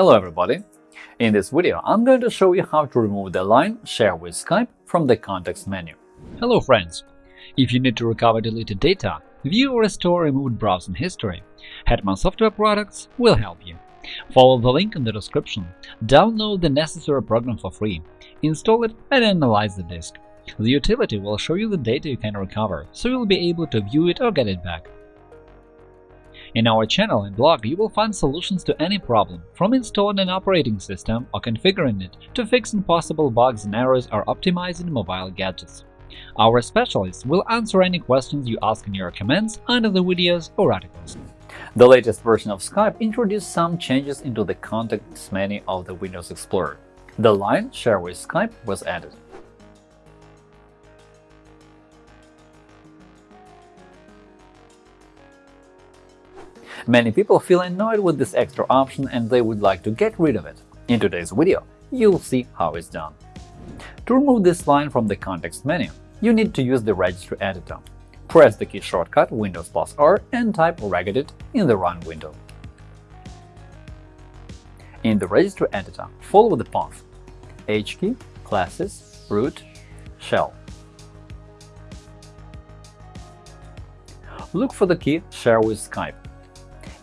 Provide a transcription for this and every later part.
Hello everybody! In this video, I'm going to show you how to remove the line Share with Skype from the context menu. Hello friends! If you need to recover deleted data, view or restore removed browsing history, Hetman Software Products will help you. Follow the link in the description, download the necessary program for free, install it and analyze the disk. The utility will show you the data you can recover, so you'll be able to view it or get it back. In our channel and blog, you will find solutions to any problem, from installing an operating system or configuring it to fixing possible bugs and errors or optimizing mobile gadgets. Our specialists will answer any questions you ask in your comments under the videos or articles. The latest version of Skype introduced some changes into the context menu of the Windows Explorer. The line Share with Skype was added. Many people feel annoyed with this extra option and they would like to get rid of it. In today's video, you'll see how it's done. To remove this line from the context menu, you need to use the registry editor. Press the key shortcut Windows plus R and type regedit in the Run window. In the registry editor, follow the path H key, classes, root, shell. Look for the key Share with Skype.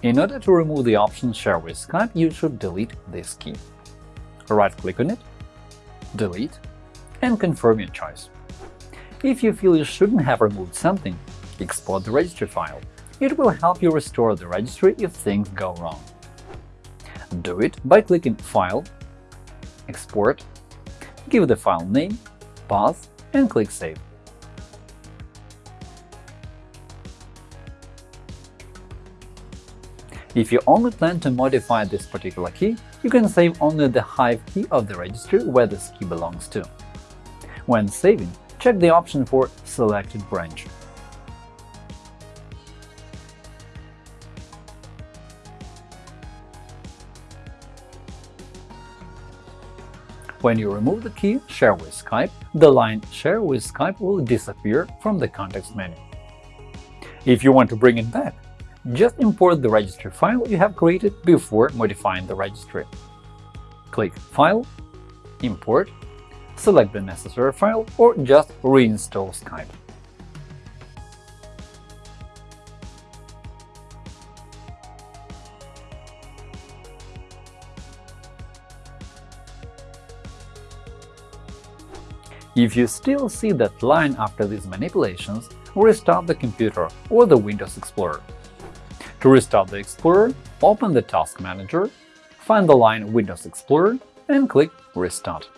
In order to remove the option Share with Skype, you should delete this key. Right-click on it, delete, and confirm your choice. If you feel you shouldn't have removed something, export the registry file. It will help you restore the registry if things go wrong. Do it by clicking File, Export, give the file name, path, and click Save. If you only plan to modify this particular key, you can save only the Hive key of the registry where this key belongs to. When saving, check the option for Selected branch. When you remove the key Share with Skype, the line Share with Skype will disappear from the context menu. If you want to bring it back, just import the registry file you have created before modifying the registry. Click File, Import, select the necessary file or just reinstall Skype. If you still see that line after these manipulations, restart the computer or the Windows Explorer. To restart the Explorer, open the Task Manager, find the line Windows Explorer and click Restart.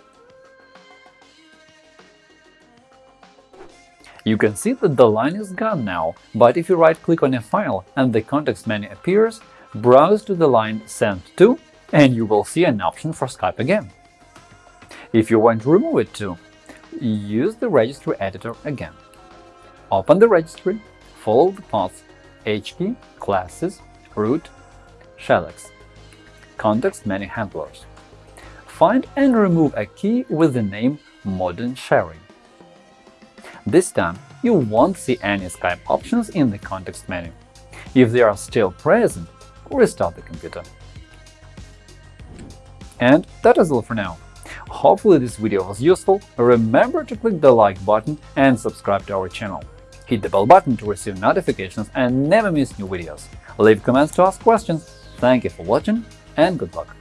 You can see that the line is gone now, but if you right-click on a file and the context menu appears, browse to the line Send to and you will see an option for Skype again. If you want to remove it too, use the registry editor again. Open the registry, follow the path HKey, classes, root, shellex. Context menu handlers. Find and remove a key with the name Modern Sharing. This time, you won't see any Skype options in the context menu. If they are still present, restart the computer. And that is all for now. Hopefully this video was useful. Remember to click the like button and subscribe to our channel. Hit the bell button to receive notifications and never miss new videos. Leave comments to ask questions. Thank you for watching and good luck!